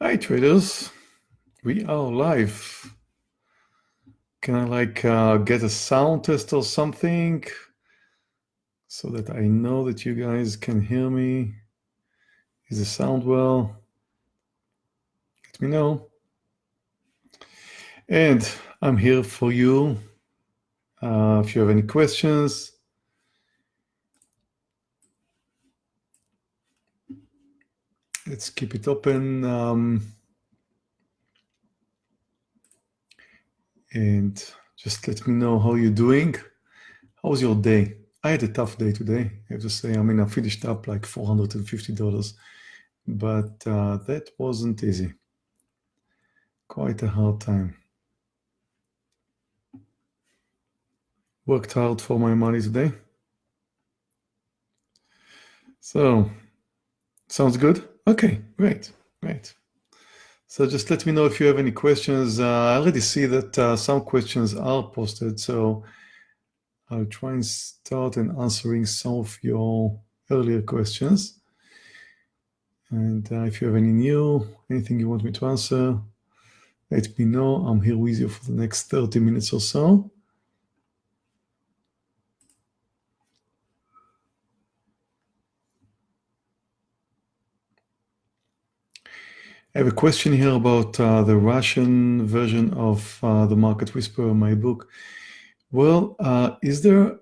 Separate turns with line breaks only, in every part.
Hi traders, we are live. Can I like uh, get a sound test or something so that I know that you guys can hear me? Is the sound well? Let me know. And I'm here for you. Uh, if you have any questions, let's keep it open. Um, and just let me know how you're doing. How was your day? I had a tough day today. I have to say, I mean, I finished up like $450, but uh, that wasn't easy. Quite a hard time. Worked hard for my money today. So, sounds good? Okay, great, great. So just let me know if you have any questions. Uh, I already see that uh, some questions are posted, so I'll try and start in answering some of your earlier questions. And uh, if you have any new, anything you want me to answer, let me know. I'm here with you for the next 30 minutes or so. I have a question here about uh, the Russian version of uh, the Market Whisperer, my book. Well, uh, is there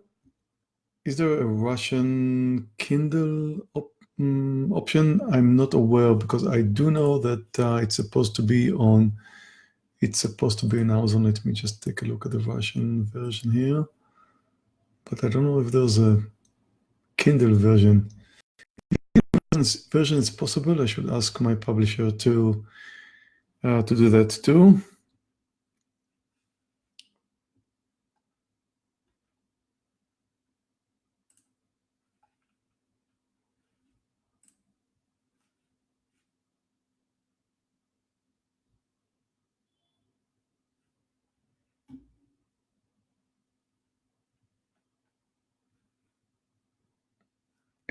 is there a Russian Kindle op um, option? I'm not aware because I do know that uh, it's supposed to be on. It's supposed to be in Amazon. Let me just take a look at the Russian version here. But I don't know if there's a Kindle version version is possible, I should ask my publisher to uh, to do that too.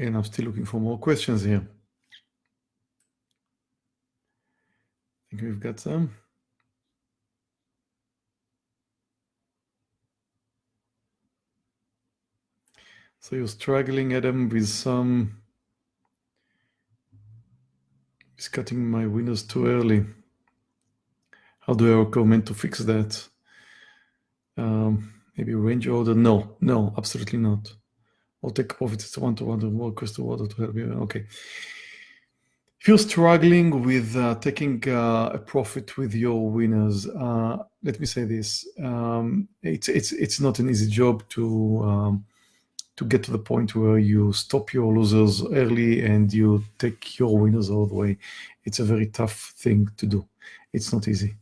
And I'm still looking for more questions here. I think we've got some. So you're struggling, Adam, with some... It's cutting my windows too early. How do I recommend to fix that? Um, maybe range order? No, no, absolutely not. I'll take profits to one-to-one to more crystal water to help you. Okay. If you're struggling with uh, taking uh, a profit with your winners, uh, let me say this: um, it's it's it's not an easy job to um, to get to the point where you stop your losers early and you take your winners all the way. It's a very tough thing to do. It's not easy.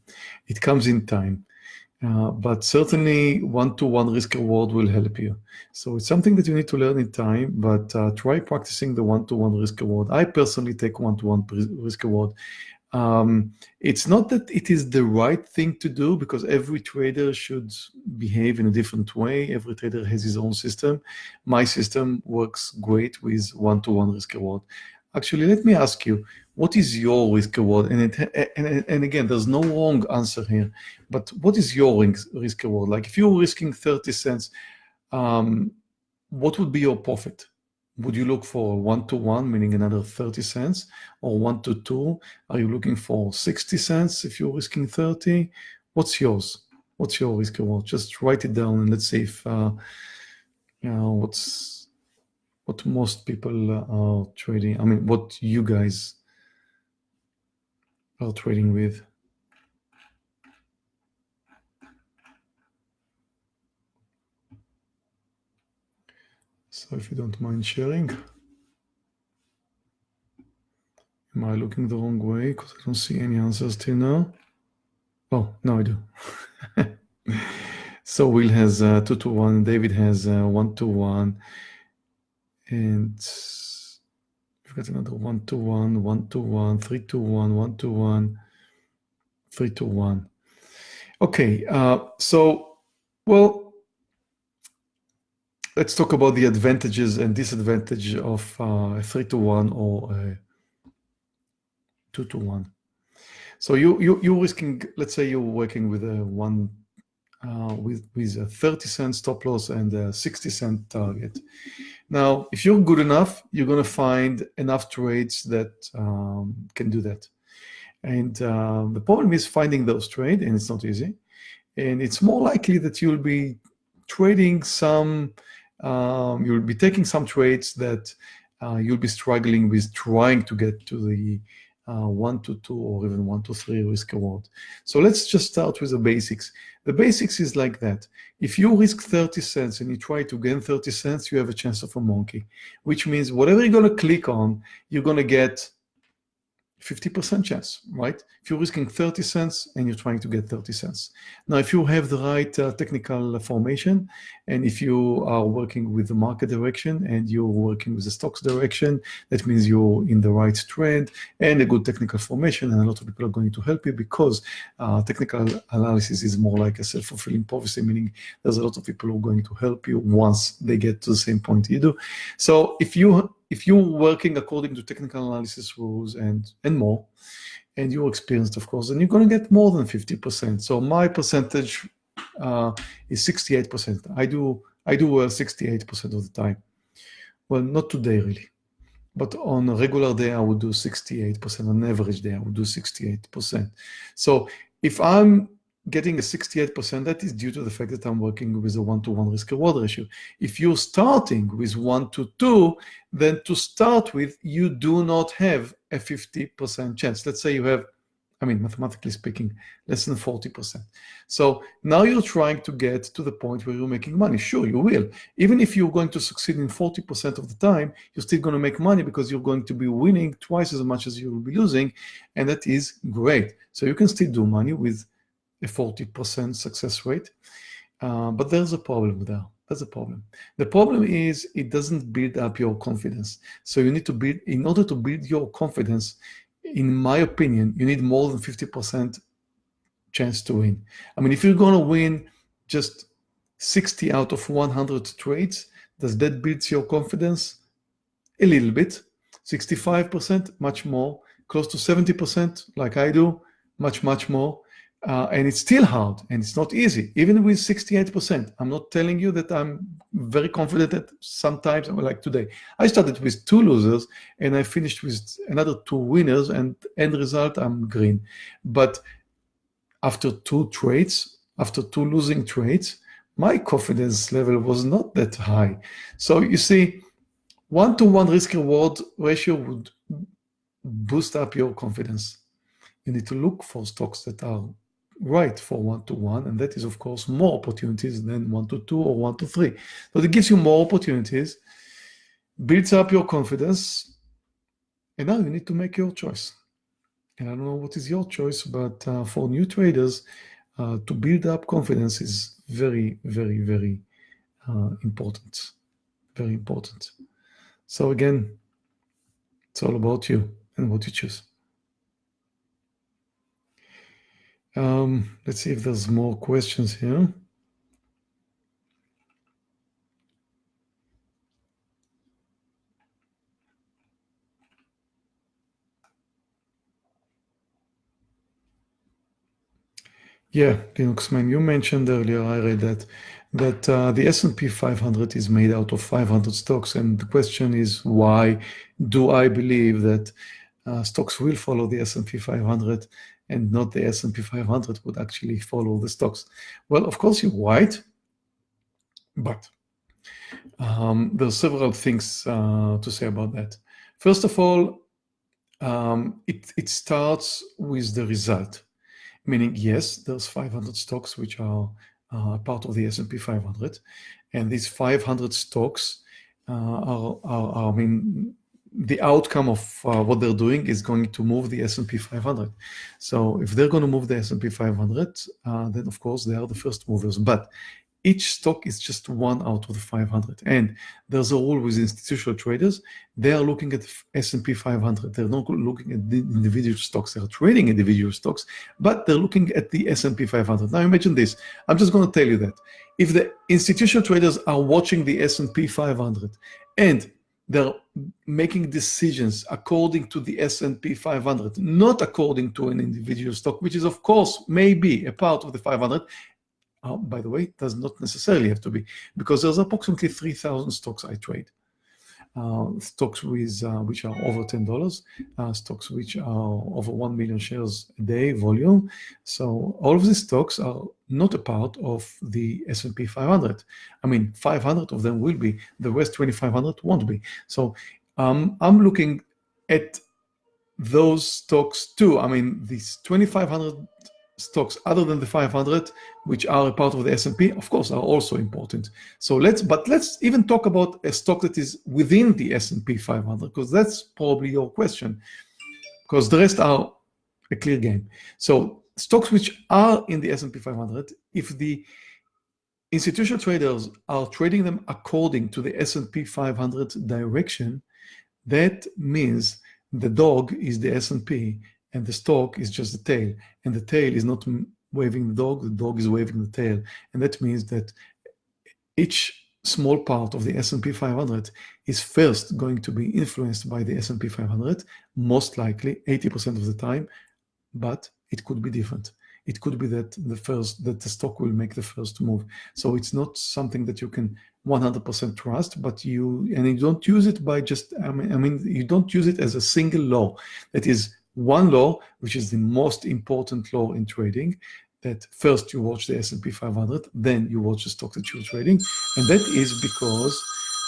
It comes in time. Uh, but certainly one-to-one -one risk reward will help you. So it's something that you need to learn in time, but uh, try practicing the one-to-one -one risk reward. I personally take one-to-one -one risk reward. Um, it's not that it is the right thing to do because every trader should behave in a different way. Every trader has his own system. My system works great with one-to-one -one risk reward. Actually, let me ask you, what is your risk reward? And, it, and, and again, there's no wrong answer here, but what is your risk reward? Like if you're risking 30 cents, um, what would be your profit? Would you look for one to one, meaning another 30 cents, or one to two? Are you looking for 60 cents if you're risking 30? What's yours? What's your risk reward? Just write it down and let's see if, uh, you know, what's what most people are trading. I mean, what you guys are trading with. So if you don't mind sharing. Am I looking the wrong way? Because I don't see any answers till now. Oh, no, I do. so Will has uh, 2 to 1, David has uh, 1 to 1, and we've got another one to one, one to one, three to one, one to one, three to one. Okay, uh, so, well, let's talk about the advantages and disadvantages of uh, a three to one or a two to one. So you, you, you're risking, let's say you're working with a one, uh, with, with a 30 cent stop loss and a 60 cent target. Now, if you're good enough, you're going to find enough trades that um, can do that. And uh, the problem is finding those trades, and it's not easy. And it's more likely that you'll be trading some, um, you'll be taking some trades that uh, you'll be struggling with trying to get to the uh, one to two or even one to three risk reward. So let's just start with the basics. The basics is like that. If you risk 30 cents and you try to gain 30 cents, you have a chance of a monkey, which means whatever you're going to click on, you're going to get 50% chance, right? If you're risking 30 cents and you're trying to get 30 cents. Now, if you have the right uh, technical formation, and if you are working with the market direction and you're working with the stocks direction, that means you're in the right trend and a good technical formation, and a lot of people are going to help you because uh, technical analysis is more like a self-fulfilling prophecy, meaning there's a lot of people who are going to help you once they get to the same point you do. So if you if you're working according to technical analysis rules and, and more, and you're experienced, of course, then you're going to get more than 50%. So my percentage uh, is 68%. I do I do well 68% of the time. Well, not today really, but on a regular day I would do 68%. On average day I would do 68%. So if I'm getting a 68%, that is due to the fact that I'm working with a one-to-one risk reward ratio. If you're starting with one to two, then to start with, you do not have a 50% chance. Let's say you have, I mean, mathematically speaking, less than 40%. So now you're trying to get to the point where you're making money. Sure, you will. Even if you're going to succeed in 40% of the time, you're still going to make money because you're going to be winning twice as much as you will be losing. And that is great. So you can still do money with a 40% success rate. Uh, but there's a problem there. That's a problem. The problem is it doesn't build up your confidence. So you need to build, in order to build your confidence, in my opinion, you need more than 50% chance to win. I mean, if you're going to win just 60 out of 100 trades, does that build your confidence? A little bit. 65%, much more. Close to 70%, like I do, much, much more. Uh, and it's still hard and it's not easy, even with 68%. I'm not telling you that I'm very confident that sometimes, like today, I started with two losers and I finished with another two winners and end result, I'm green. But after two trades, after two losing trades, my confidence level was not that high. So you see, one-to-one -one risk reward ratio would boost up your confidence. You need to look for stocks that are right for one-to-one, and that is, of course, more opportunities than one-to-two or one-to-three. So it gives you more opportunities, builds up your confidence, and now you need to make your choice. And I don't know what is your choice, but uh, for new traders, uh, to build up confidence is very, very, very uh, important. Very important. So again, it's all about you and what you choose. Um, let's see if there's more questions here. Yeah, Linuxman, you mentioned earlier, I read that, that uh, the S&P 500 is made out of 500 stocks. And the question is, why do I believe that uh, stocks will follow the S&P 500 and not the S&P 500 would actually follow the stocks. Well, of course, you're right, but um, there are several things uh, to say about that. First of all, um, it, it starts with the result, meaning, yes, there's 500 stocks which are uh, part of the S&P 500, and these 500 stocks uh, are, are, are, I mean, the outcome of uh, what they're doing is going to move the S&P 500. So if they're going to move the S&P 500, uh, then of course they are the first movers. But each stock is just one out of the 500. And there's a rule with institutional traders. They are looking at S&P 500. They're not looking at the individual stocks. They're trading individual stocks, but they're looking at the S&P 500. Now imagine this. I'm just going to tell you that. If the institutional traders are watching the S&P 500 and they're making decisions according to the S&P 500, not according to an individual stock, which is of course maybe a part of the 500. Uh, by the way, does not necessarily have to be, because there's approximately 3,000 stocks I trade. Uh, stocks with uh, which are over ten dollars, uh, stocks which are over one million shares a day volume. So all of these stocks are not a part of the S&P 500. I mean, 500 of them will be. The rest 2,500 won't be. So um, I'm looking at those stocks too. I mean, these 2,500 stocks other than the 500, which are a part of the S&P, of course, are also important. So let's, but let's even talk about a stock that is within the S&P 500, because that's probably your question, because the rest are a clear game. So stocks which are in the S&P 500, if the institutional traders are trading them according to the S&P 500 direction, that means the dog is the S&P and the stock is just the tail. And the tail is not waving the dog, the dog is waving the tail. And that means that each small part of the S&P 500 is first going to be influenced by the S&P 500, most likely 80% of the time, but it could be different. It could be that the first that the stock will make the first move. So it's not something that you can 100% trust, but you and you don't use it by just I mean, I mean you don't use it as a single law. That is one law, which is the most important law in trading, that first you watch the S&P 500, then you watch the stock that you're trading. And that is because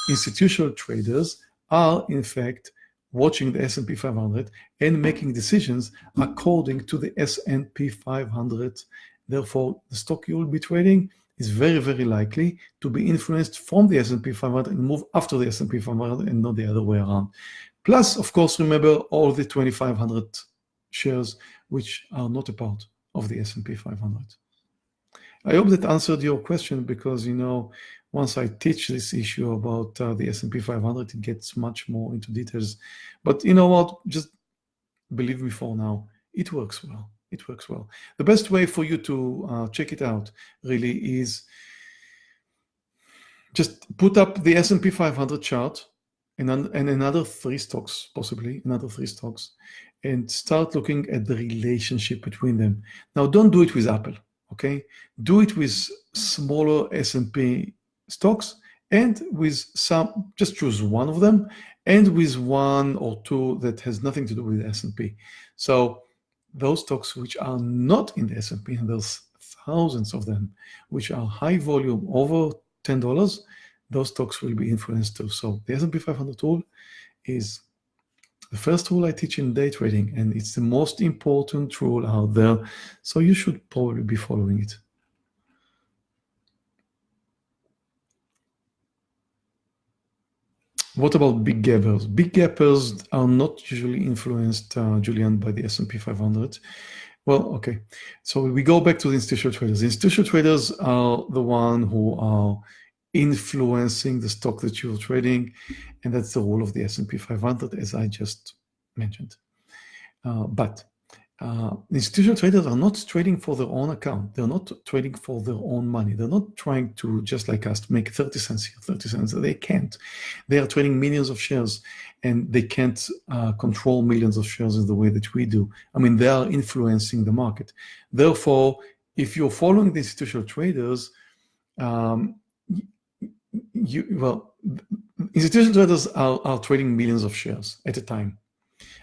institutional traders are, in fact, watching the S&P 500 and making decisions according to the S&P 500. Therefore, the stock you will be trading is very, very likely to be influenced from the S&P 500 and move after the S&P 500 and not the other way around. Plus, of course, remember all the 2,500 shares which are not a part of the S&P 500. I hope that answered your question because, you know, once I teach this issue about uh, the S&P 500, it gets much more into details. But you know what? Just believe me for now, it works well. It works well. The best way for you to uh, check it out really is just put up the S&P 500 chart and, and another three stocks, possibly another three stocks, and start looking at the relationship between them. Now, don't do it with Apple, okay? Do it with smaller S&P stocks and with some, just choose one of them, and with one or two that has nothing to do with S&P. So those stocks which are not in the S&P, and there's thousands of them, which are high volume, over $10, those stocks will be influenced too. So the S&P 500 tool is the first tool I teach in day trading, and it's the most important tool out there. So you should probably be following it. What about big gappers? Big gappers are not usually influenced, uh, Julian, by the S&P 500. Well, okay. So we go back to the institutional traders. Institutional traders are the one who are influencing the stock that you're trading. And that's the role of the S&P 500, as I just mentioned. Uh, but uh, institutional traders are not trading for their own account. They're not trading for their own money. They're not trying to, just like us, make 30 cents here, 30 cents. They can't. They are trading millions of shares and they can't uh, control millions of shares in the way that we do. I mean, they are influencing the market. Therefore, if you're following the institutional traders, um, you well, institutional traders are, are trading millions of shares at a time.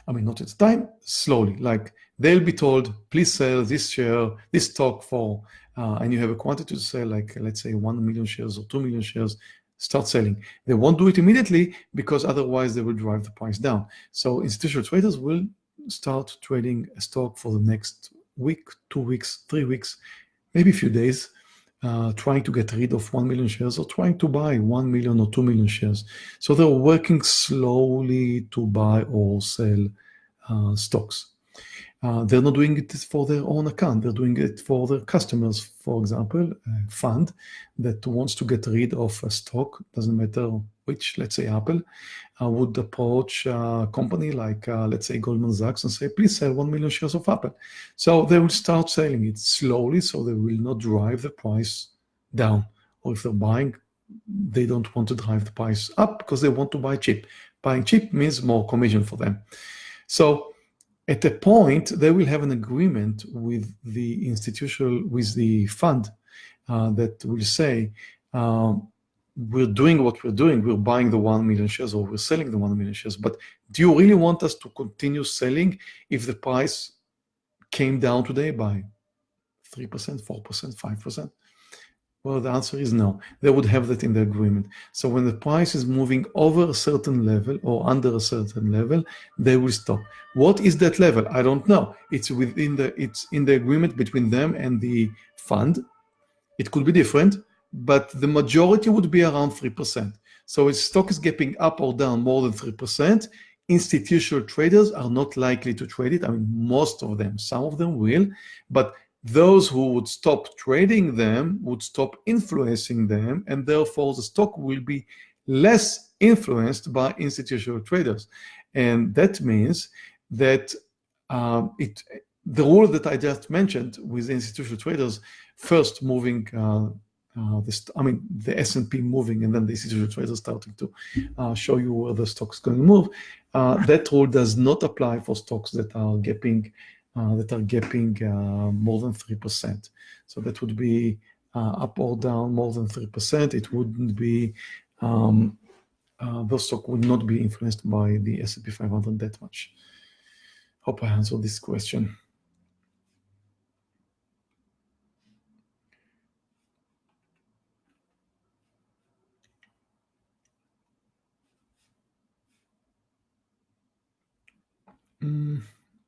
I mean, not at a time, slowly. Like they'll be told, please sell this share, this stock for, uh, and you have a quantity to sell, like let's say 1 million shares or 2 million shares, start selling. They won't do it immediately because otherwise they will drive the price down. So institutional traders will start trading a stock for the next week, two weeks, three weeks, maybe a few days, uh, trying to get rid of 1 million shares or trying to buy 1 million or 2 million shares. So they're working slowly to buy or sell uh, stocks. Uh, they're not doing it for their own account. They're doing it for their customers. For example, a fund that wants to get rid of a stock, doesn't matter which, let's say Apple, would approach a company like, uh, let's say Goldman Sachs and say, please sell 1 million shares of Apple. So they will start selling it slowly so they will not drive the price down. Or if they're buying they don't want to drive the price up because they want to buy cheap. Buying cheap means more commission for them. So at a point, they will have an agreement with the institutional, with the fund uh, that will say, um, we're doing what we're doing, we're buying the 1 million shares or we're selling the 1 million shares, but do you really want us to continue selling if the price came down today by 3%, 4%, 5%? Well, the answer is no. They would have that in the agreement. So when the price is moving over a certain level or under a certain level, they will stop. What is that level? I don't know. It's within the it's in the agreement between them and the fund. It could be different, but the majority would be around 3%. So if stock is gapping up or down more than 3%, institutional traders are not likely to trade it. I mean, most of them, some of them will, but those who would stop trading them would stop influencing them, and therefore the stock will be less influenced by institutional traders. And that means that um, it, the rule that I just mentioned with institutional traders, first moving uh, uh, this, I mean, the S&P moving and then the institutional traders starting to uh, show you where the stock's going to move. Uh, that rule does not apply for stocks that are gapping uh, that are gapping uh, more than 3%. So that would be uh, up or down more than 3%. It wouldn't be, um, those stock would not be influenced by the S&P 500 that much. Hope I answered this question.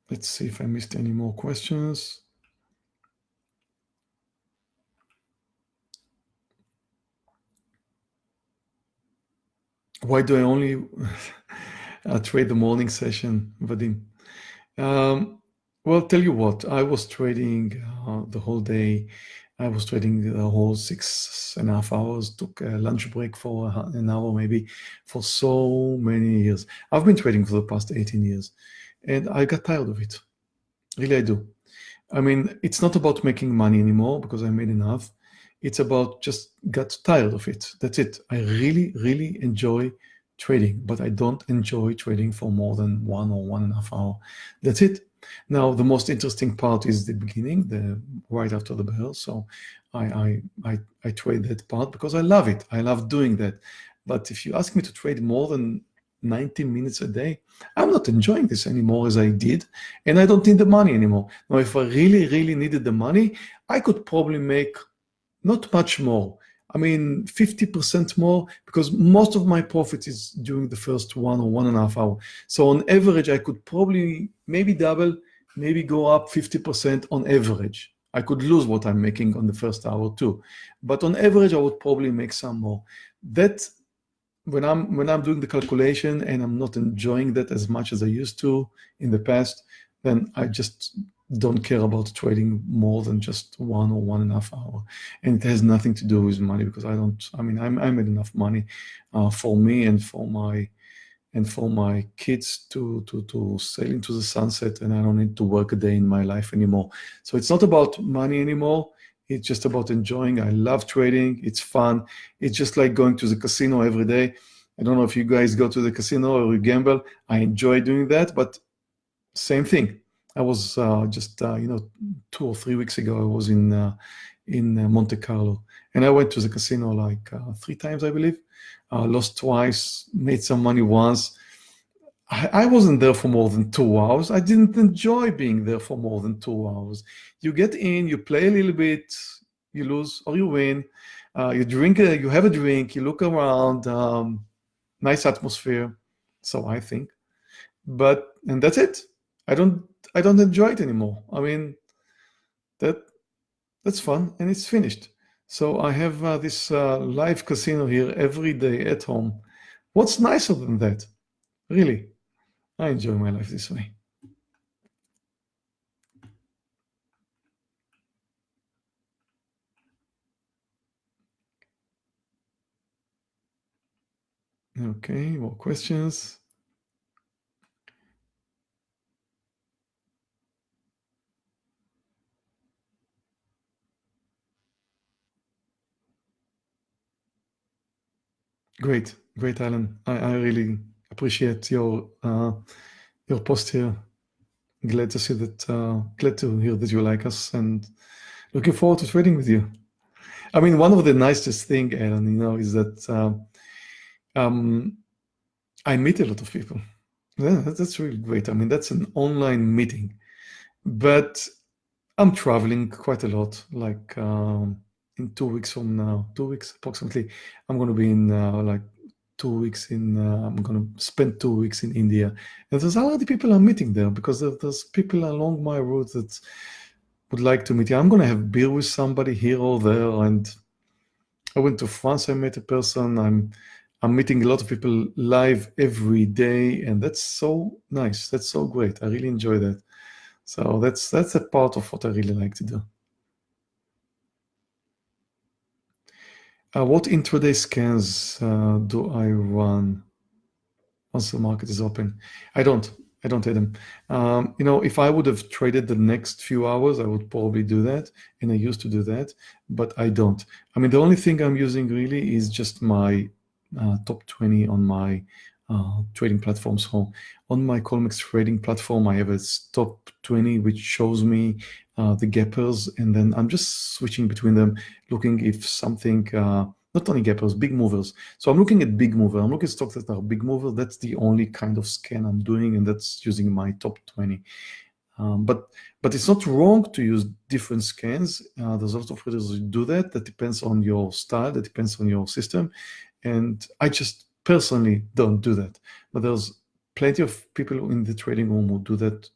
Let's see if I missed any more questions. Why do I only uh, trade the morning session, Vadim? Um, well, tell you what, I was trading uh, the whole day. I was trading the whole six and a half hours, took a lunch break for an hour maybe for so many years. I've been trading for the past 18 years and I got tired of it. Really, I do. I mean, it's not about making money anymore because I made enough. It's about just got tired of it. That's it. I really, really enjoy trading, but I don't enjoy trading for more than one or one and a half hour. That's it. Now, the most interesting part is the beginning, the right after the bell. So I, I, I, I trade that part because I love it. I love doing that. But if you ask me to trade more than 90 minutes a day, I'm not enjoying this anymore as I did, and I don't need the money anymore. Now, if I really, really needed the money, I could probably make not much more. I mean, 50% more, because most of my profit is during the first one or one and a half hour. So on average, I could probably maybe double, maybe go up 50% on average. I could lose what I'm making on the first hour too. But on average, I would probably make some more. That when I'm when I'm doing the calculation and I'm not enjoying that as much as I used to in the past, then I just don't care about trading more than just one or one and a half hour. And it has nothing to do with money because I don't, I mean, I'm, I made enough money uh, for me and for my, and for my kids to, to, to sail into the sunset and I don't need to work a day in my life anymore. So it's not about money anymore. It's just about enjoying. I love trading. It's fun. It's just like going to the casino every day. I don't know if you guys go to the casino or you gamble. I enjoy doing that, but same thing. I was uh, just, uh, you know, two or three weeks ago, I was in uh, in uh, Monte Carlo. And I went to the casino like uh, three times, I believe. Uh, lost twice, made some money once. I, I wasn't there for more than two hours. I didn't enjoy being there for more than two hours. You get in, you play a little bit, you lose or you win. Uh, you drink, a, you have a drink, you look around, um, nice atmosphere. So I think, but and that's it. I don't, I don't enjoy it anymore. I mean, that that's fun and it's finished. So I have uh, this uh, live casino here every day at home. What's nicer than that? Really? I enjoy my life this way. Okay, more questions? Great, great, Alan. I, I really appreciate your uh, your post here. Glad to see that. Uh, glad to hear that you like us, and looking forward to trading with you. I mean, one of the nicest thing, Alan, you know, is that uh, um, I meet a lot of people. Yeah, that's really great. I mean, that's an online meeting, but I'm traveling quite a lot. Like um, in two weeks from now, two weeks approximately, I'm going to be in uh, like two weeks in, uh, I'm going to spend two weeks in India. And there's a lot of people I'm meeting there because there's people along my route that would like to meet you. I'm going to have beer with somebody here or there. And I went to France, I met a person. I'm, I'm meeting a lot of people live every day. And that's so nice. That's so great. I really enjoy that. So that's, that's a part of what I really like to do. Uh, what intraday scans uh, do I run once the market is open? I don't. I don't hate them. Um, you know, if I would have traded the next few hours, I would probably do that, and I used to do that, but I don't. I mean, the only thing I'm using really is just my uh, top 20 on my uh, trading platform. So on my Colmex trading platform, I have a top 20, which shows me uh, the gappers, and then I'm just switching between them, looking if something, uh, not only gappers, big movers. So I'm looking at big mover. I'm looking at stocks that are big mover. That's the only kind of scan I'm doing, and that's using my top 20. Um, but but it's not wrong to use different scans. Uh, there's a lot of traders who do that. That depends on your style. That depends on your system. And I just personally don't do that. But there's plenty of people in the trading room who do that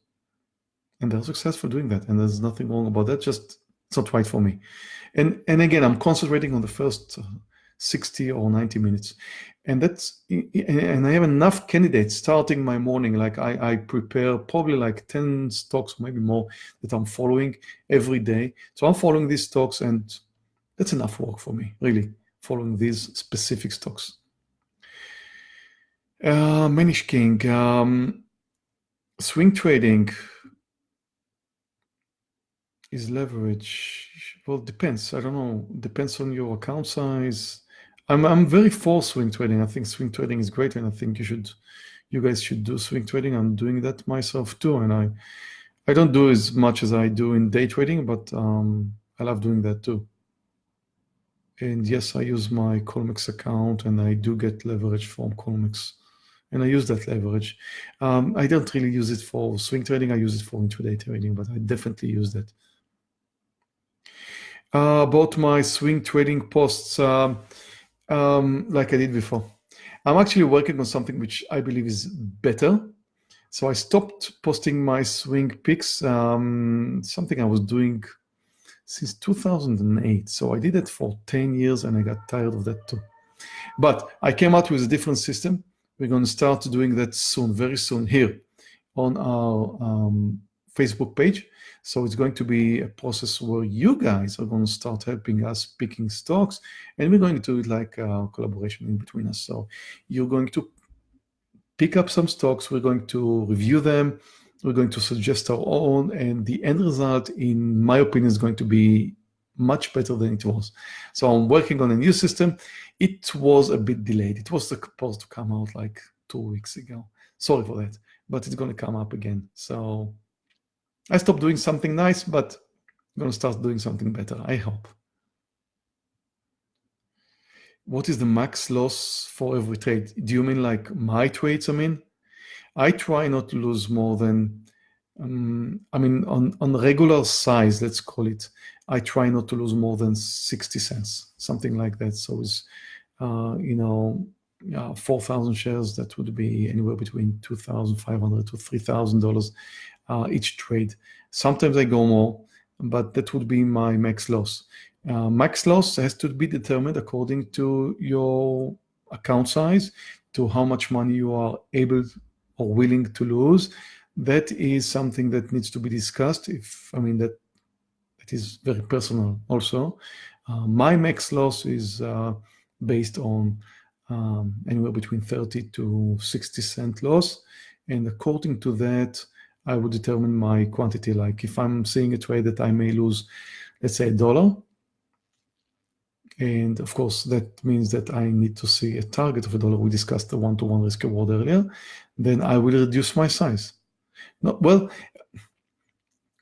and they're successful doing that. And there's nothing wrong about that. Just it's not right for me. And and again, I'm concentrating on the first uh, 60 or 90 minutes. And that's and I have enough candidates starting my morning. Like I, I prepare probably like 10 stocks, maybe more, that I'm following every day. So I'm following these stocks and that's enough work for me, really, following these specific stocks. Uh, Manish King, um, swing trading is leverage. Well, depends. I don't know. Depends on your account size. I'm I'm very for swing trading. I think swing trading is great, and I think you should, you guys should do swing trading. I'm doing that myself too, and I, I don't do as much as I do in day trading, but um, I love doing that too. And yes, I use my Colmex account, and I do get leverage from Colmex and I use that leverage. Um, I don't really use it for swing trading. I use it for intraday trading, but I definitely use that. Uh, about my swing trading posts, um, um, like I did before. I'm actually working on something which I believe is better. So I stopped posting my swing picks, um, something I was doing since 2008. So I did it for 10 years and I got tired of that too. But I came out with a different system we're going to start doing that soon, very soon here on our um, Facebook page. So it's going to be a process where you guys are going to start helping us picking stocks and we're going to do it like a collaboration in between us. So you're going to pick up some stocks, we're going to review them, we're going to suggest our own, and the end result, in my opinion, is going to be much better than it was. So I'm working on a new system. It was a bit delayed. It was supposed to come out like two weeks ago. Sorry for that, but it's going to come up again. So I stopped doing something nice, but I'm going to start doing something better, I hope. What is the max loss for every trade? Do you mean like my trades, I mean? I try not to lose more than, um, I mean, on, on regular size, let's call it, I try not to lose more than 60 cents, something like that. So it's, uh, you know, uh, 4,000 shares, that would be anywhere between 2,500 to $3,000 uh, each trade. Sometimes I go more, but that would be my max loss. Uh, max loss has to be determined according to your account size, to how much money you are able or willing to lose. That is something that needs to be discussed. If I mean that it is very personal also. Uh, my max loss is uh, based on um, anywhere between 30 to 60 cent loss. And according to that, I would determine my quantity. Like if I'm seeing a trade that I may lose, let's say a dollar, And of course, that means that I need to see a target of a dollar. We discussed the one-to-one -one risk reward earlier. Then I will reduce my size. No, well,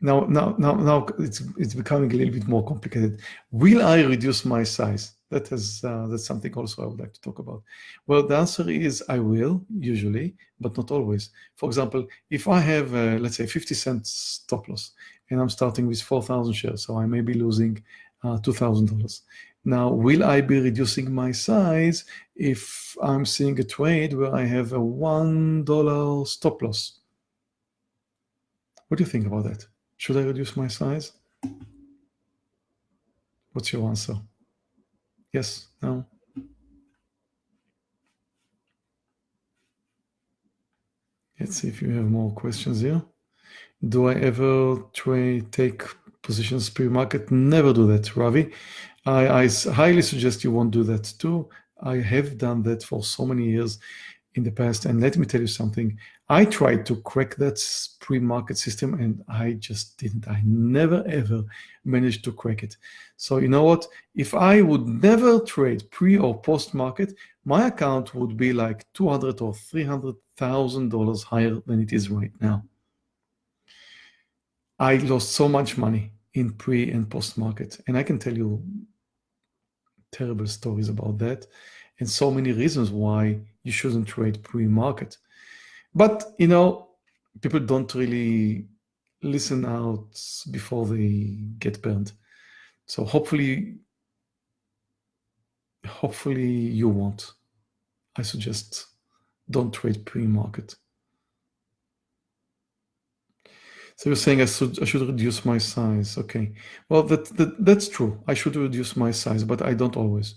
now, now, now, now it's it's becoming a little bit more complicated. Will I reduce my size? That is uh, that's something also I would like to talk about. Well, the answer is I will usually, but not always. For example, if I have uh, let's say 50 cents stop loss and I'm starting with 4,000 shares, so I may be losing uh, $2,000. Now, will I be reducing my size if I'm seeing a trade where I have a $1 stop loss? What do you think about that? Should I reduce my size? What's your answer? Yes, no? Let's see if you have more questions here. Do I ever try take positions pre-market? Never do that, Ravi. I, I highly suggest you won't do that too. I have done that for so many years in the past. And let me tell you something. I tried to crack that pre-market system and I just didn't. I never ever managed to crack it. So you know what? If I would never trade pre or post market, my account would be like 200 or $300,000 higher than it is right now. I lost so much money in pre and post market. And I can tell you terrible stories about that and so many reasons why you shouldn't trade pre-market. But, you know, people don't really listen out before they get burned. So hopefully, hopefully you won't. I suggest don't trade pre-market. So you're saying I should I should reduce my size. Okay. Well, that, that that's true. I should reduce my size, but I don't always.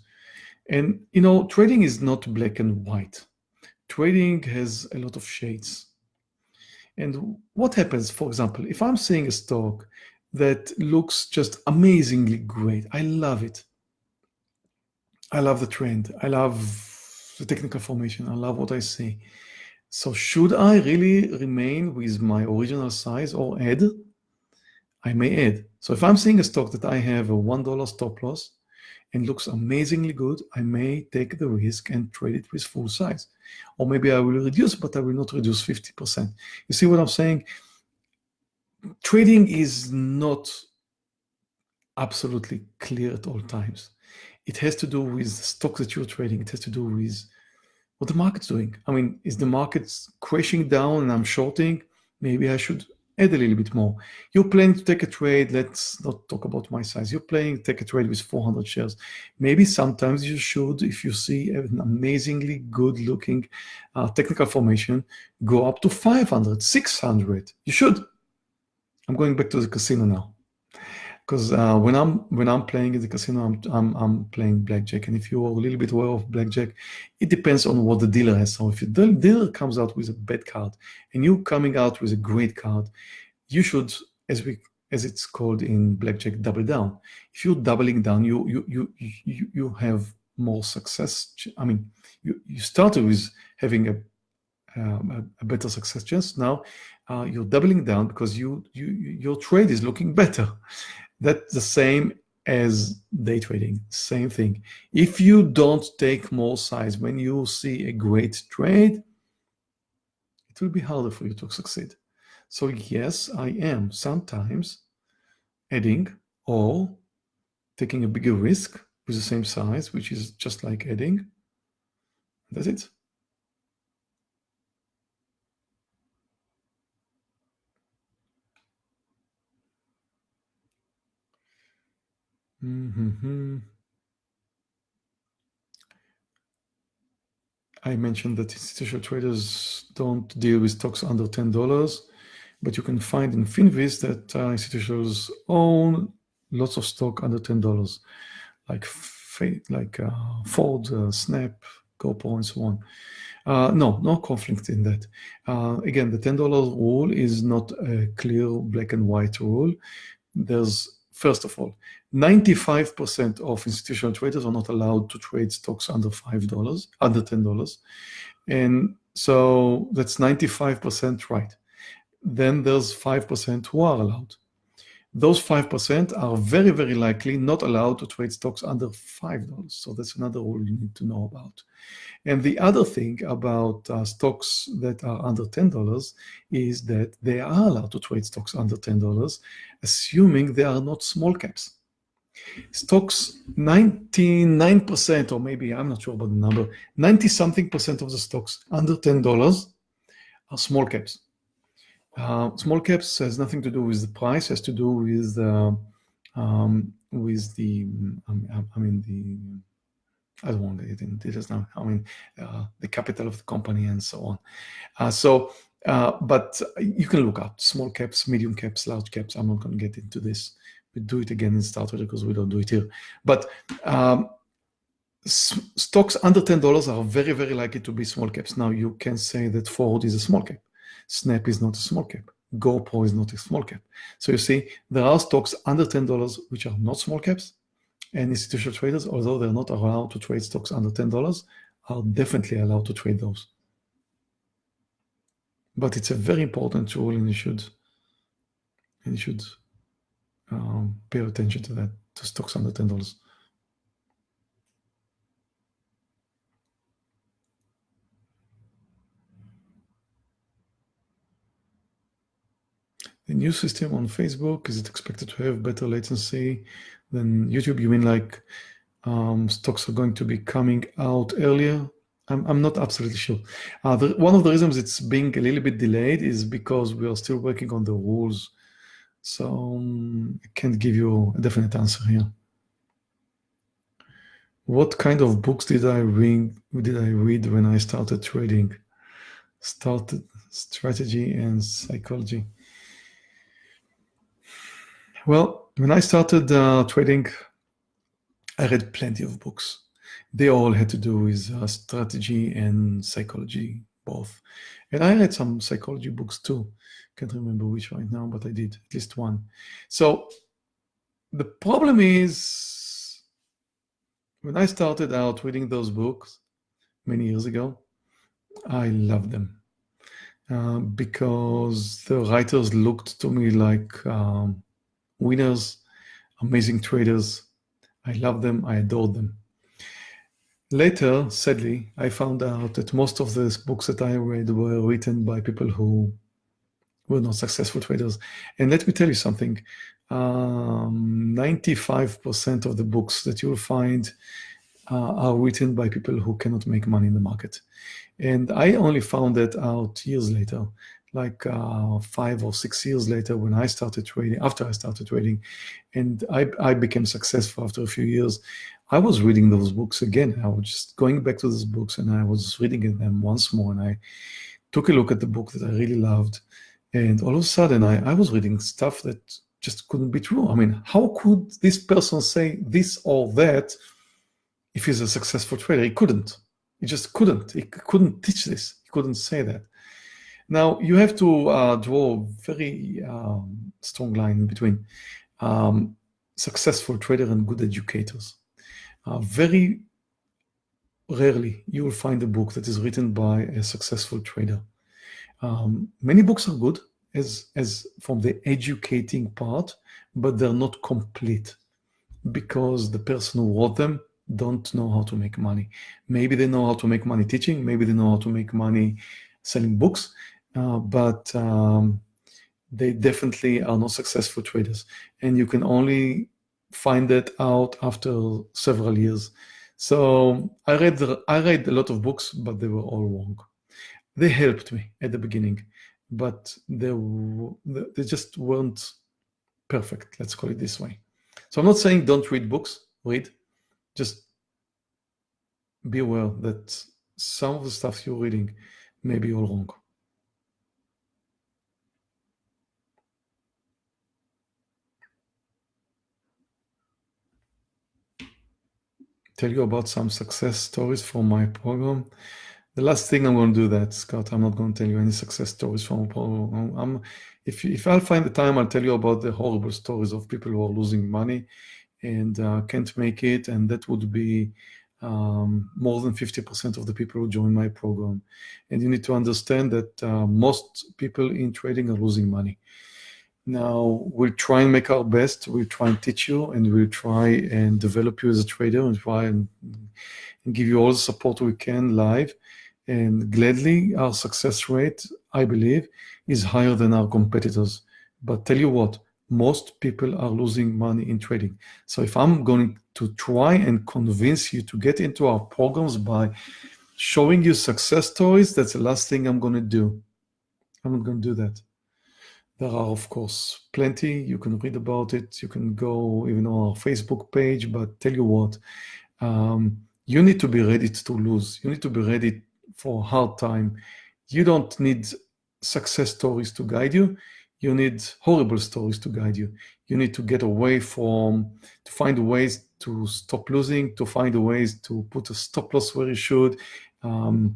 And you know, trading is not black and white. Trading has a lot of shades. And what happens, for example, if I'm seeing a stock that looks just amazingly great, I love it. I love the trend. I love the technical formation. I love what I see. So should I really remain with my original size or add? I may add. So if I'm seeing a stock that I have a $1 stop loss and looks amazingly good, I may take the risk and trade it with full size. Or maybe I will reduce, but I will not reduce 50%. You see what I'm saying? Trading is not absolutely clear at all times. It has to do with the stock that you're trading. It has to do with what the market's doing. I mean, is the market crashing down and I'm shorting? Maybe I should add a little bit more. You're planning to take a trade. Let's not talk about my size. You're planning to take a trade with 400 shares. Maybe sometimes you should, if you see an amazingly good looking uh, technical formation, go up to 500, 600. You should. I'm going back to the casino now because uh, when I'm when I'm playing in the casino, I'm, I'm I'm playing blackjack, and if you're a little bit aware of blackjack, it depends on what the dealer has. So if the dealer comes out with a bad card, and you coming out with a great card, you should, as we as it's called in blackjack, double down. If you're doubling down, you you you you you have more success. I mean, you you started with having a um, a, a, better success chance. Now uh, you're doubling down because you, you your trade is looking better. That's the same as day trading, same thing. If you don't take more size when you see a great trade, it will be harder for you to succeed. So yes, I am sometimes adding or taking a bigger risk with the same size, which is just like adding. That's it. Mm-hmm. I mentioned that institutional traders don't deal with stocks under $10, but you can find in Finviz that uh, institutions own lots of stock under $10, like like uh, Ford, uh, Snap, GoPro, and so on. Uh, no, no conflict in that. Uh, again, the $10 rule is not a clear black and white rule. There's First of all, 95% of institutional traders are not allowed to trade stocks under $5, under $10. And so that's 95% right. Then there's 5% who are allowed. Those 5% are very, very likely not allowed to trade stocks under $5. So that's another rule you need to know about. And the other thing about uh, stocks that are under $10 is that they are allowed to trade stocks under $10, assuming they are not small caps. Stocks, 99%, or maybe I'm not sure about the number, 90 something percent of the stocks under $10 are small caps. Uh, small caps has nothing to do with the price, has to do with uh, um, with the um, I mean the I don't want to get into details now. I mean uh, the capital of the company and so on. Uh, so, uh, but you can look up small caps, medium caps, large caps. I'm not going to get into this. We do it again in Starttrader because we don't do it here. But um, stocks under ten dollars are very very likely to be small caps. Now you can say that Ford is a small cap. Snap is not a small cap. GoPro is not a small cap. So you see, there are stocks under $10 which are not small caps, and institutional traders, although they're not allowed to trade stocks under $10, are definitely allowed to trade those. But it's a very important tool, and you should, and you should um, pay attention to that, to stocks under $10. The new system on Facebook, is it expected to have better latency than YouTube? You mean like um, stocks are going to be coming out earlier? I'm, I'm not absolutely sure. Uh, the, one of the reasons it's being a little bit delayed is because we are still working on the rules. So um, I can't give you a definite answer here. What kind of books did I read, did I read when I started trading? Started strategy and psychology. Well, when I started uh, trading, I read plenty of books. They all had to do with uh, strategy and psychology, both. And I read some psychology books too. Can't remember which right now, but I did at least one. So the problem is, when I started out reading those books many years ago, I loved them uh, because the writers looked to me like um, winners, amazing traders. I love them, I adore them. Later, sadly, I found out that most of the books that I read were written by people who were not successful traders. And let me tell you something, 95% um, of the books that you'll find uh, are written by people who cannot make money in the market. And I only found that out years later like uh, five or six years later when I started trading, after I started trading, and I, I became successful after a few years, I was reading those books again. I was just going back to those books and I was reading them once more and I took a look at the book that I really loved. And all of a sudden I, I was reading stuff that just couldn't be true. I mean, how could this person say this or that if he's a successful trader? He couldn't. He just couldn't. He couldn't teach this. He couldn't say that. Now, you have to uh, draw a very um, strong line between um, successful trader and good educators. Uh, very rarely you will find a book that is written by a successful trader. Um, many books are good as, as from the educating part, but they're not complete because the person who wrote them don't know how to make money. Maybe they know how to make money teaching, maybe they know how to make money selling books, uh, but um, they definitely are not successful traders. And you can only find that out after several years. So I read, I read a lot of books, but they were all wrong. They helped me at the beginning, but they, they just weren't perfect, let's call it this way. So I'm not saying don't read books, read, just be aware that some of the stuff you're reading may be all wrong. Tell you about some success stories from my program. The last thing I'm going to do that, Scott. I'm not going to tell you any success stories from program. I'm, if, if I'll find the time, I'll tell you about the horrible stories of people who are losing money and uh, can't make it. And that would be um, more than 50% of the people who join my program. And you need to understand that uh, most people in trading are losing money. Now we'll try and make our best. We'll try and teach you and we'll try and develop you as a trader and try and, and give you all the support we can live. And gladly, our success rate, I believe, is higher than our competitors. But tell you what, most people are losing money in trading. So if I'm going to try and convince you to get into our programs by showing you success stories, that's the last thing I'm going to do. I'm not going to do that. There are, of course, plenty. You can read about it. You can go even on our Facebook page. But tell you what, um, you need to be ready to lose. You need to be ready for hard time. You don't need success stories to guide you you need horrible stories to guide you. You need to get away from, to find ways to stop losing, to find ways to put a stop loss where you should, um,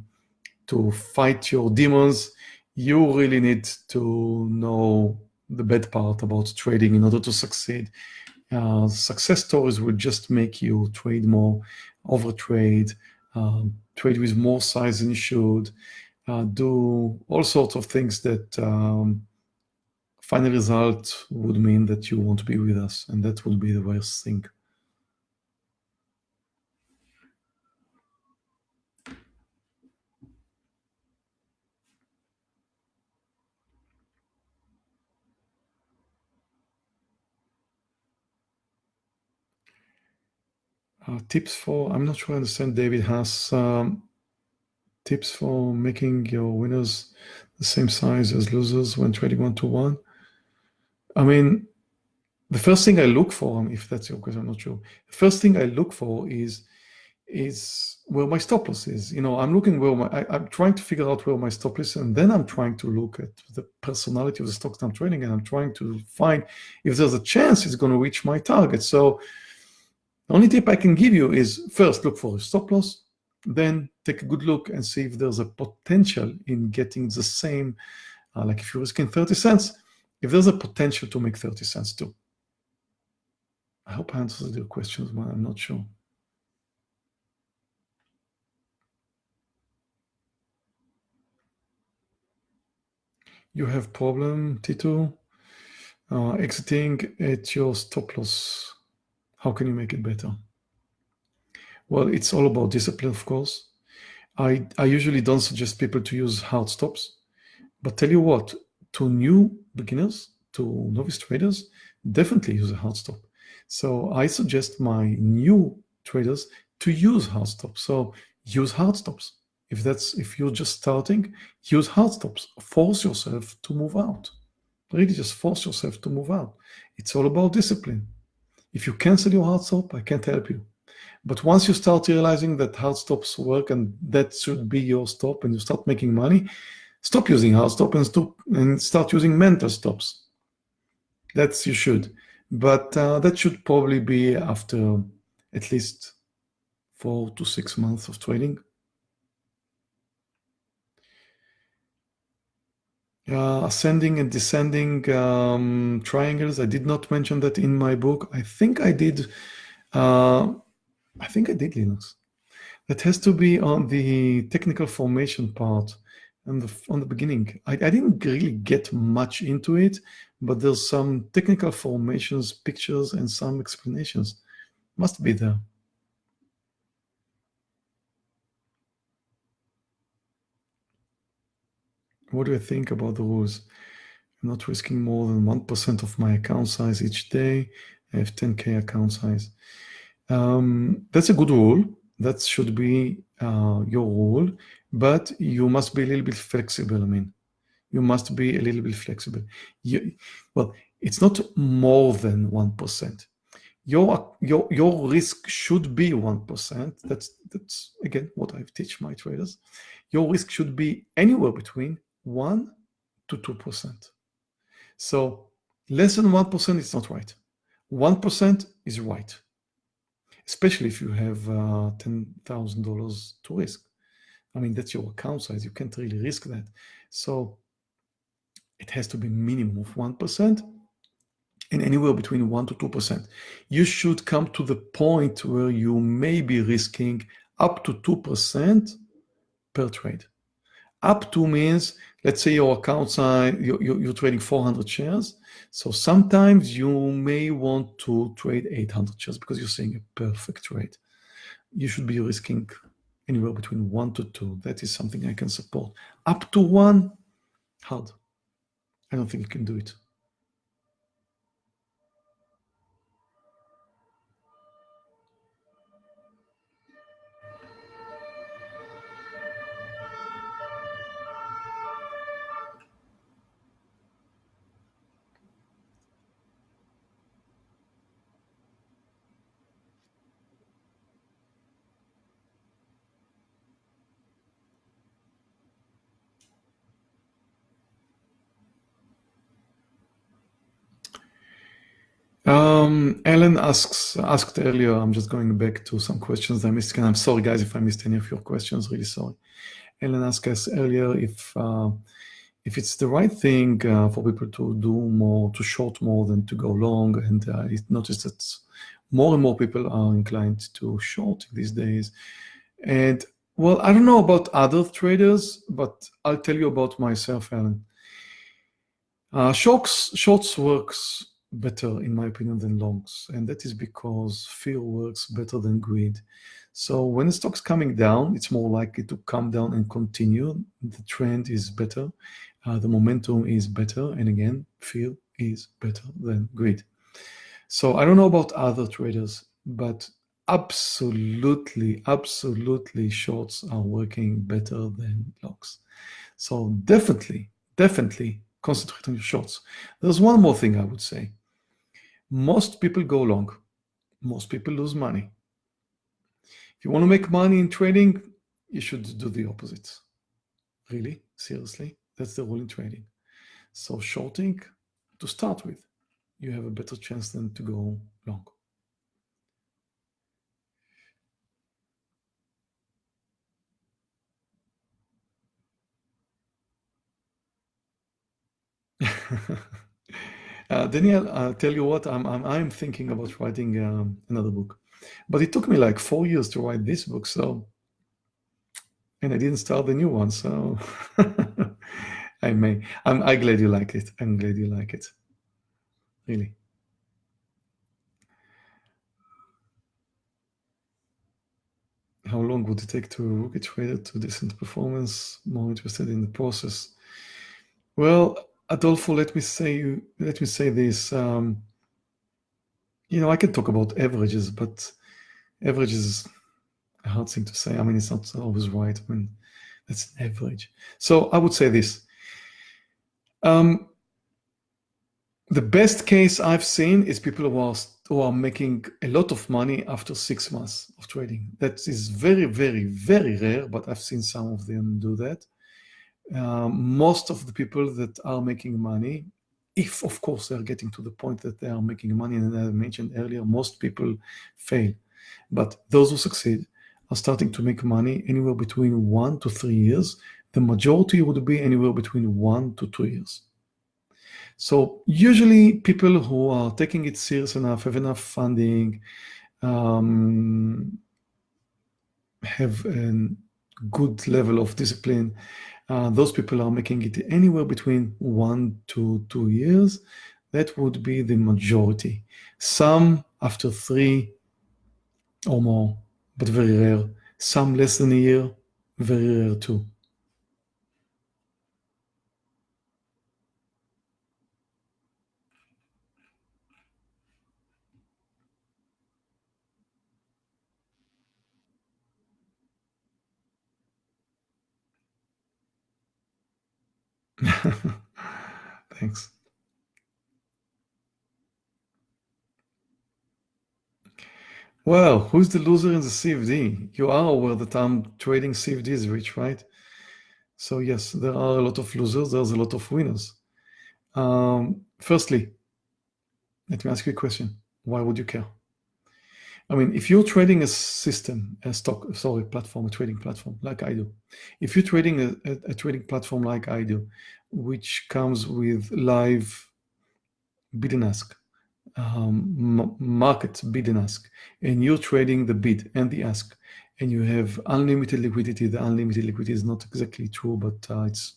to fight your demons. You really need to know the bad part about trading in order to succeed. Uh, success stories will just make you trade more, overtrade, um, trade with more size than you should, uh, do all sorts of things that um, final result would mean that you won't be with us, and that would be the worst thing. Uh, tips for, I'm not sure I understand, David has um, tips for making your winners the same size as losers when trading one-to-one. I mean, the first thing I look for, if that's your question, I'm not sure. The first thing I look for is is where my stop loss is. You know, I'm looking where my, I, am trying to figure out where my stop is, and then I'm trying to look at the personality of the stocks I'm trading, and I'm trying to find if there's a chance it's going to reach my target. So the only tip I can give you is first look for a stop loss, then take a good look and see if there's a potential in getting the same, uh, like if you're risking 30 cents, if there's a potential to make 30 cents too. I hope I answered your questions, but I'm not sure. You have problem, Tito, uh, exiting at your stop loss. How can you make it better? Well, it's all about discipline, of course. I, I usually don't suggest people to use hard stops, but tell you what, to new beginners, to novice traders, definitely use a hard stop. So I suggest my new traders to use hard stops. So use hard stops. If that's if you're just starting, use hard stops. Force yourself to move out. Really just force yourself to move out. It's all about discipline. If you cancel your hard stop, I can't help you. But once you start realizing that hard stops work and that should be your stop and you start making money, Stop using hard stop and, stop, and start using mental stops. That's you should. But uh, that should probably be after at least four to six months of trading. Uh, ascending and descending um, triangles. I did not mention that in my book. I think I did. Uh, I think I did Linux. That has to be on the technical formation part on the, on the beginning. I, I didn't really get much into it, but there's some technical formations, pictures, and some explanations. Must be there. What do I think about the rules? I'm not risking more than 1% of my account size each day. I have 10K account size. Um, that's a good rule. That should be uh, your rule but you must be a little bit flexible. I mean, you must be a little bit flexible. You, well, it's not more than 1%. Your, your, your risk should be 1%. That's, that's, again, what I teach my traders. Your risk should be anywhere between 1 to 2%. So less than 1% is not right. 1% is right, especially if you have uh, $10,000 to risk. I mean, that's your account size. You can't really risk that. So it has to be minimum of 1% and anywhere between 1 to 2%. You should come to the point where you may be risking up to 2% per trade. Up to means, let's say your account size, you're, you're trading 400 shares. So sometimes you may want to trade 800 shares because you're seeing a perfect trade. You should be risking anywhere between one to two. That is something I can support. Up to one, hard. I don't think you can do it. Um, Ellen asks asked earlier. I'm just going back to some questions I missed, and I'm sorry, guys, if I missed any of your questions. Really sorry. Ellen asked us earlier if uh, if it's the right thing uh, for people to do more, to short more than to go long, and uh, I noticed that more and more people are inclined to short these days. And well, I don't know about other traders, but I'll tell you about myself, Ellen. Uh, shorts, shorts works better, in my opinion, than longs. And that is because fear works better than greed. So when the stock's coming down, it's more likely to come down and continue. The trend is better. Uh, the momentum is better. And again, fear is better than greed. So I don't know about other traders, but absolutely, absolutely shorts are working better than longs. So definitely, definitely concentrate on your shorts. There's one more thing I would say. Most people go long. Most people lose money. If you want to make money in trading, you should do the opposite. Really, seriously, that's the rule in trading. So shorting, to start with, you have a better chance than to go long. Uh, I'll tell you what, I'm, I'm, I'm thinking about writing um, another book. But it took me like four years to write this book, so, and I didn't start the new one, so I may. I'm, I'm glad you like it. I'm glad you like it. Really. How long would it take to rookie trader to decent performance? More interested in the process. Well, Adolfo, let me say let me say this. Um, you know, I can talk about averages, but averages is a hard thing to say. I mean, it's not always right. I mean, that's an average. So I would say this. Um, the best case I've seen is people who are who are making a lot of money after six months of trading. That is very, very, very rare, but I've seen some of them do that. Um, most of the people that are making money, if of course they're getting to the point that they are making money, and I mentioned earlier, most people fail. But those who succeed are starting to make money anywhere between one to three years. The majority would be anywhere between one to two years. So usually people who are taking it serious enough, have enough funding, um, have a good level of discipline, uh, those people are making it anywhere between one to two years. That would be the majority. Some after three or more, but very rare. Some less than a year, very rare too. Thanks. Well, who's the loser in the CFD? You are aware that I'm trading CFDs, Rich, right? So yes, there are a lot of losers, there's a lot of winners. Um, firstly, let me ask you a question. Why would you care? I mean, if you're trading a system, a stock, sorry, platform, a trading platform like I do, if you're trading a, a, a trading platform like I do, which comes with live bid and ask, um, market bid and ask, and you're trading the bid and the ask, and you have unlimited liquidity. The unlimited liquidity is not exactly true, but uh, it's,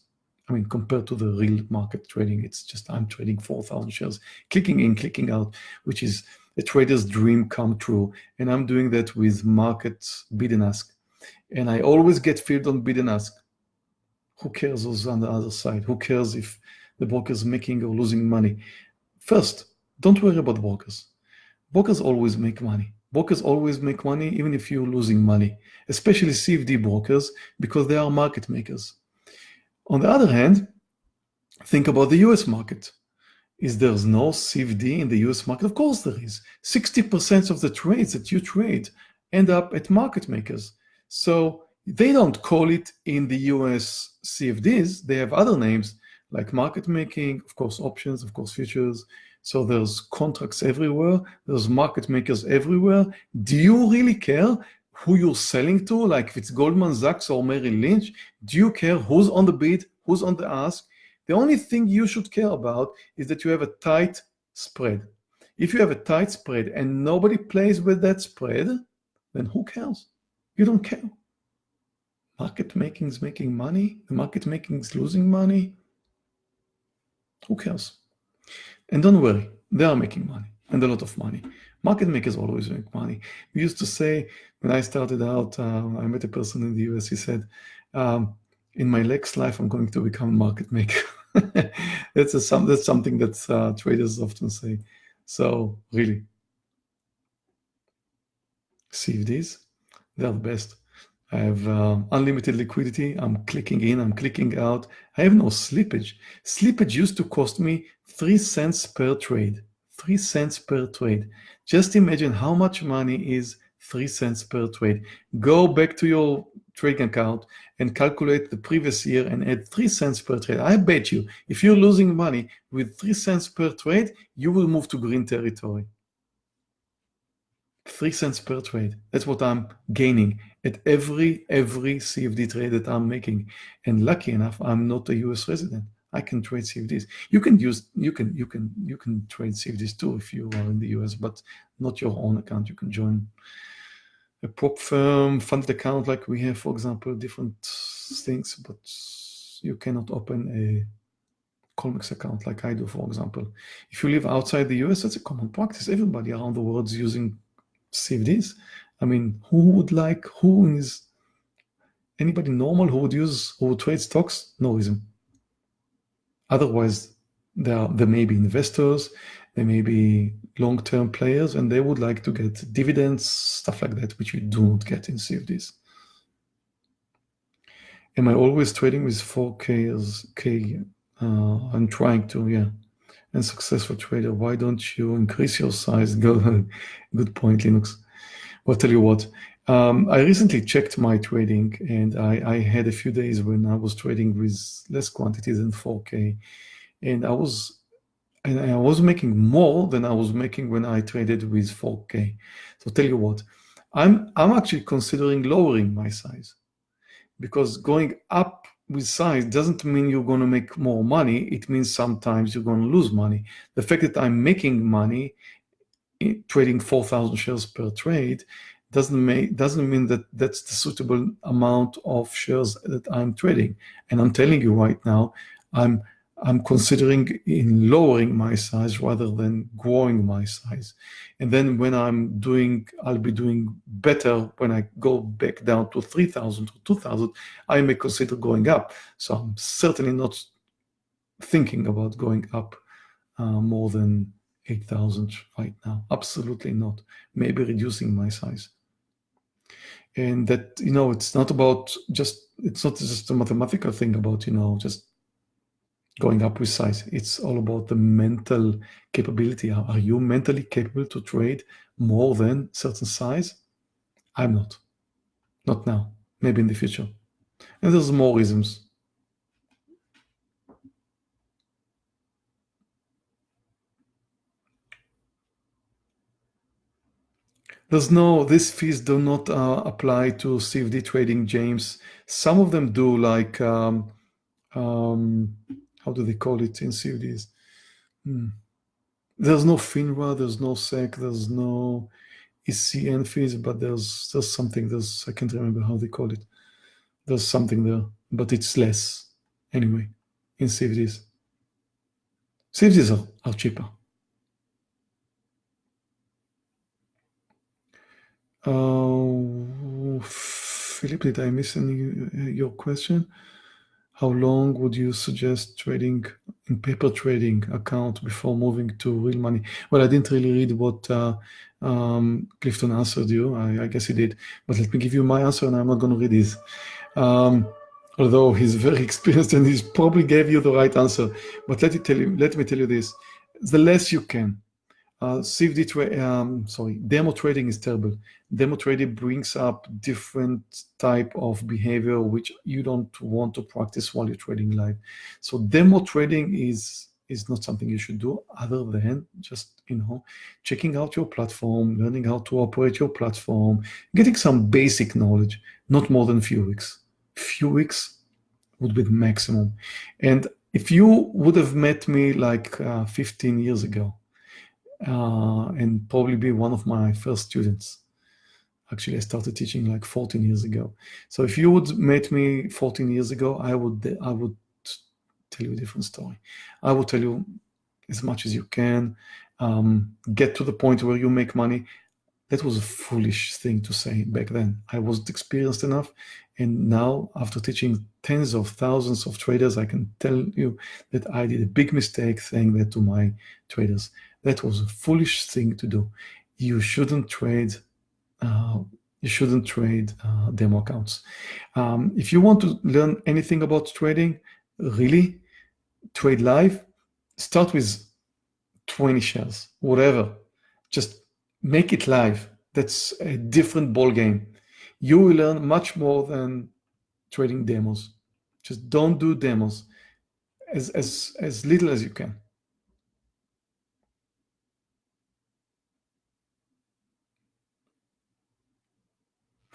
I mean, compared to the real market trading, it's just I'm trading 4,000 shares, clicking in, clicking out, which is a trader's dream come true. And I'm doing that with market bid and ask. And I always get filled on bid and ask. Who cares who's on the other side? Who cares if the broker's making or losing money? First, don't worry about brokers. Brokers always make money. Brokers always make money even if you're losing money, especially CFD brokers because they are market makers. On the other hand, think about the US market. Is there's no CFD in the US market? Of course there is. 60% of the trades that you trade end up at market makers. So they don't call it in the US CFDs. They have other names like market making, of course, options, of course, futures. So there's contracts everywhere. There's market makers everywhere. Do you really care who you're selling to? Like if it's Goldman Sachs or Merrill Lynch, do you care who's on the bid, who's on the ask? The only thing you should care about is that you have a tight spread. If you have a tight spread and nobody plays with that spread, then who cares? You don't care. Market making is making money. The market making is losing money. Who cares? And don't worry, they are making money and a lot of money. Market makers always make money. We used to say, when I started out, uh, I met a person in the US, he said, um, in my next life, I'm going to become a market maker. that's, a, some, that's something that uh, traders often say. So really, CFDs, they're the best. I have uh, unlimited liquidity. I'm clicking in, I'm clicking out. I have no slippage. Slippage used to cost me three cents per trade. Three cents per trade. Just imagine how much money is three cents per trade. Go back to your trading account and calculate the previous year and add three cents per trade. I bet you, if you're losing money with three cents per trade, you will move to green territory three cents per trade. That's what I'm gaining at every every CFD trade that I'm making. And lucky enough, I'm not a US resident. I can trade CFDs. You can use you can you can you can trade CFDs too if you are in the US, but not your own account. You can join a prop firm funded account like we have, for example, different things, but you cannot open a Colmex account like I do, for example. If you live outside the US, that's a common practice. Everybody around the world is using CFDs. I mean, who would like, who is anybody normal who would use, who would trade stocks? No reason. Otherwise, there, are, there may be investors, there may be long-term players, and they would like to get dividends, stuff like that, which you do not get in CFDs. Am I always trading with 4K as K? Uh, I'm trying to, yeah and successful trader. Why don't you increase your size? Good, good point, Linux. Well, I'll tell you what, um, I recently checked my trading and I, I, had a few days when I was trading with less quantity than 4K. And I was and I was making more than I was making when I traded with 4K. So tell you what, I'm I'm actually considering lowering my size because going up with size doesn't mean you're going to make more money. It means sometimes you're going to lose money. The fact that I'm making money trading 4,000 shares per trade doesn't make doesn't mean that that's the suitable amount of shares that I'm trading. And I'm telling you right now, I'm I'm considering in lowering my size rather than growing my size. And then when I'm doing, I'll be doing better when I go back down to 3,000 or 2,000, I may consider going up. So I'm certainly not thinking about going up uh, more than 8,000 right now. Absolutely not. Maybe reducing my size. And that, you know, it's not about just, it's not just a mathematical thing about, you know, just going up with size. It's all about the mental capability. Are you mentally capable to trade more than certain size? I'm not. Not now. Maybe in the future. And there's more reasons. There's no, these fees do not uh, apply to CFD trading, James. Some of them do, like um, um, how do they call it in CFDs? Hmm. There's no FINRA, there's no SEC, there's no ECN fees, but there's there's something, there's I can't remember how they call it. There's something there, but it's less anyway in CFDs. CFDs are, are cheaper. Uh, Philip, did I miss any your question? How long would you suggest trading in paper trading account before moving to real money? Well, I didn't really read what uh, um, Clifton answered you. I, I, guess he did, but let me give you my answer, and I'm not going to read his. Um, although he's very experienced and he's probably gave you the right answer. But let me tell you, let me tell you this: the less you can, uh, CFD um, sorry, demo trading is terrible. Demo trading brings up different type of behavior which you don't want to practice while you're trading live. So demo trading is is not something you should do other than just you know checking out your platform, learning how to operate your platform, getting some basic knowledge. Not more than a few weeks. Few weeks would be the maximum. And if you would have met me like uh, 15 years ago, uh, and probably be one of my first students. Actually, I started teaching like 14 years ago. So if you would met me 14 years ago, I would I would tell you a different story. I would tell you as much as you can, um, get to the point where you make money. That was a foolish thing to say back then. I wasn't experienced enough. And now, after teaching tens of thousands of traders, I can tell you that I did a big mistake saying that to my traders. That was a foolish thing to do. You shouldn't trade. Uh, you shouldn't trade uh, demo accounts. Um, if you want to learn anything about trading, really, trade live. Start with 20 shares, whatever. Just make it live. That's a different ball game. You will learn much more than trading demos. Just don't do demos as as as little as you can.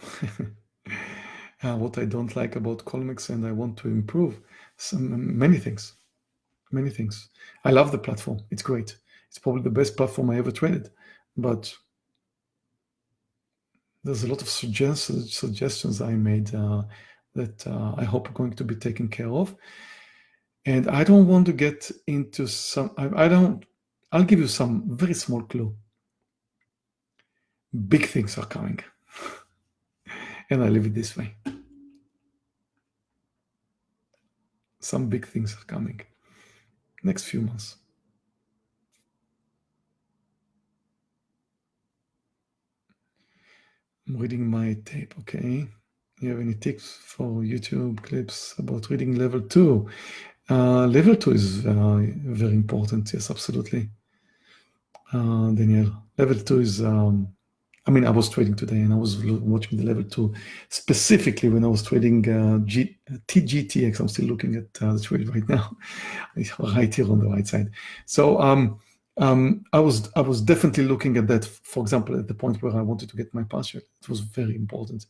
uh, what I don't like about Colmex and I want to improve some many things, many things. I love the platform. It's great. It's probably the best platform I ever traded, but there's a lot of suggestions suggestions I made uh, that uh, I hope are going to be taken care of. And I don't want to get into some, I, I don't, I'll give you some very small clue. Big things are coming and I leave it this way. Some big things are coming next few months. I'm reading my tape, okay. You have any tips for YouTube clips about reading level two? Uh, level two is uh, very important, yes, absolutely. Uh, Daniel, level two is um, I mean, I was trading today and I was watching the level two, specifically when I was trading uh, G, TGTX. I'm still looking at uh, the trade right now, right here on the right side. So um, um, I was I was definitely looking at that, for example, at the point where I wanted to get my password. It was very important.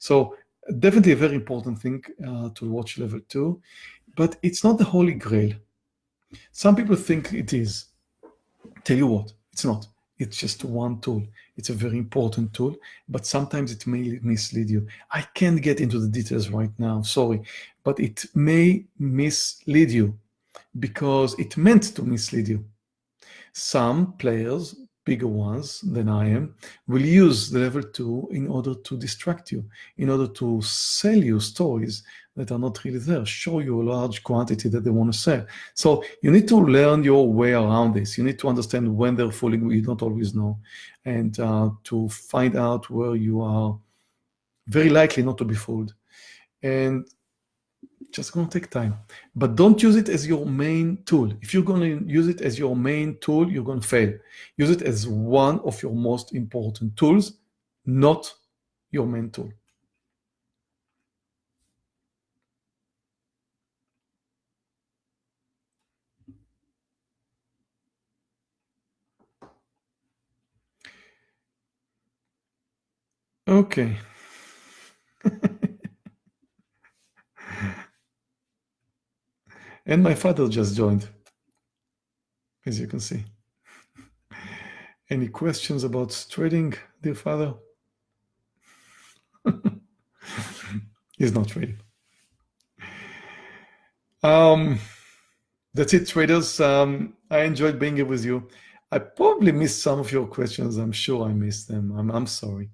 So definitely a very important thing uh, to watch level two, but it's not the holy grail. Some people think it is. Tell you what, it's not. It's just one tool. It's a very important tool, but sometimes it may mislead you. I can't get into the details right now, sorry, but it may mislead you because it meant to mislead you. Some players, bigger ones than I am, will use the level two in order to distract you, in order to sell you stories that are not really there, show you a large quantity that they want to sell. So you need to learn your way around this. You need to understand when they're fooling you, you don't always know, and uh, to find out where you are very likely not to be fooled. And just to take time. But don't use it as your main tool. If you're to use it as your main tool, you're to fail. Use it as one of your most important tools, not your main tool. Okay. and my father just joined, as you can see. Any questions about trading, dear father? He's not trading. Um, that's it, traders. Um, I enjoyed being here with you. I probably missed some of your questions. I'm sure I missed them. I'm, I'm sorry.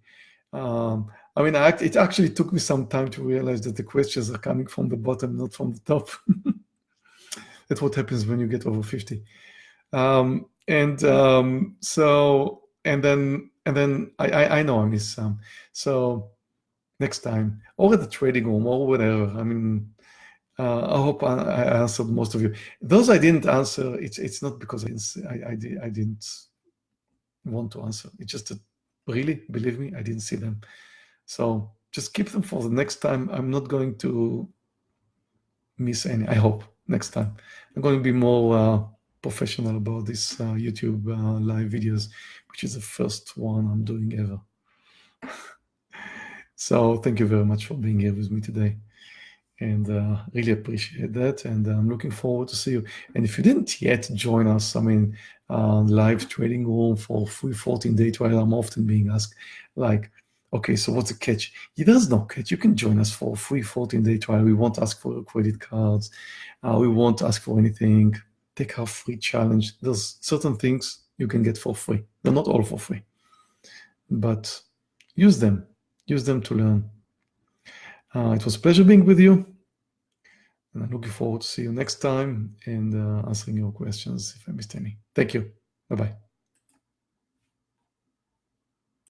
Um, I mean, I, it actually took me some time to realize that the questions are coming from the bottom, not from the top. That's what happens when you get over 50. Um, and um, so, and then, and then I, I, I know I miss some. So next time, or at the trading room, or whatever. I mean, uh, I hope I, I, answered most of you. Those I didn't answer, it's it's not because I didn't, I, I, I didn't want to answer. It's just that, really, believe me, I didn't see them. So just keep them for the next time. I'm not going to miss any, I hope, next time. I'm going to be more uh, professional about these uh, YouTube uh, live videos, which is the first one I'm doing ever. so thank you very much for being here with me today and uh, really appreciate that. And I'm looking forward to see you. And if you didn't yet join us, I mean, uh, live trading room for free 14 day trial, I'm often being asked, like, okay, so what's the catch? There's no catch. You can join us for a free 14 day trial. We won't ask for credit cards. Uh, we won't ask for anything. Take our free challenge. There's certain things you can get for free. They're not all for free, but use them. Use them to learn. Uh, it was a pleasure being with you. And I'm looking forward to see you next time and uh, answering your questions if I missed any. Thank you. Bye-bye.